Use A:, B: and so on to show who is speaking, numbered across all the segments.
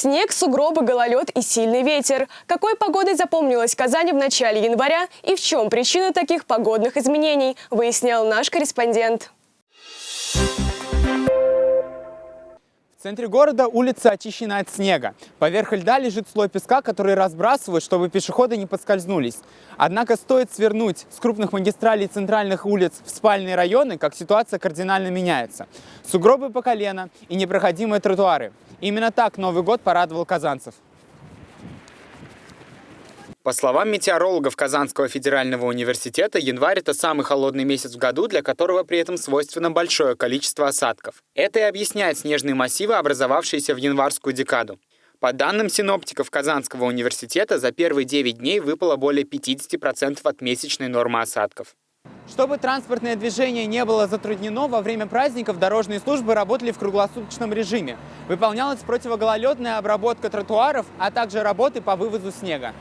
A: Снег, сугробы, гололед и сильный ветер. Какой погодой запомнилась Казань в начале января и в чем причина таких погодных изменений, выяснял наш корреспондент.
B: В центре города улица очищена от снега. Поверх льда лежит слой песка, который разбрасывают, чтобы пешеходы не подскользнулись. Однако стоит свернуть с крупных магистралей центральных улиц в спальные районы, как ситуация кардинально меняется. Сугробы по колено и непроходимые тротуары. Именно так Новый год порадовал казанцев. По словам метеорологов Казанского федерального университета, январь – это самый холодный месяц в году, для которого при этом свойственно большое количество осадков. Это и объясняет снежные массивы, образовавшиеся в январскую декаду. По данным синоптиков Казанского университета, за первые 9 дней выпало более 50% от месячной нормы осадков. Чтобы транспортное движение не было затруднено, во время праздников дорожные службы работали в круглосуточном режиме. Выполнялась противогололедная обработка тротуаров, а также работы по вывозу снега.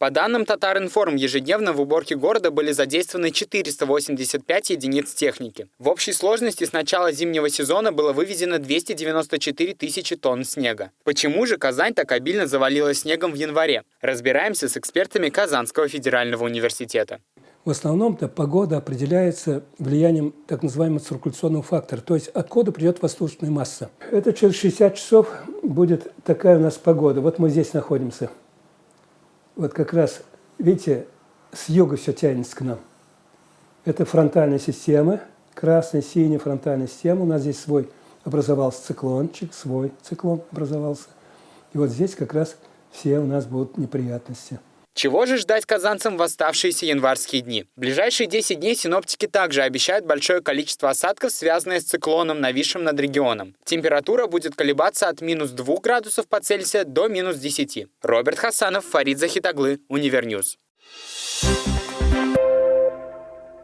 B: По данным Татаринформ, ежедневно в уборке города были задействованы 485 единиц техники. В общей сложности с начала зимнего сезона было вывезено 294 тысячи тонн снега. Почему же Казань так обильно завалила снегом в январе? Разбираемся с экспертами Казанского федерального университета.
C: В основном-то погода определяется влиянием так называемого циркуляционного фактора, то есть откуда придет воздушная масса. Это через 60 часов будет такая у нас погода. Вот мы здесь находимся вот как раз, видите, с юга все тянется к нам. Это фронтальная система, красная, синяя фронтальная система. У нас здесь свой образовался циклончик, свой циклон образовался. И вот здесь как раз все у нас будут неприятности.
B: Чего же ждать казанцам в оставшиеся январские дни? В ближайшие 10 дней синоптики также обещают большое количество осадков, связанное с циклоном, нависшим над регионом. Температура будет колебаться от минус 2 градусов по Цельсию до минус 10. Роберт Хасанов, Фарид Захитаглы, Univer News.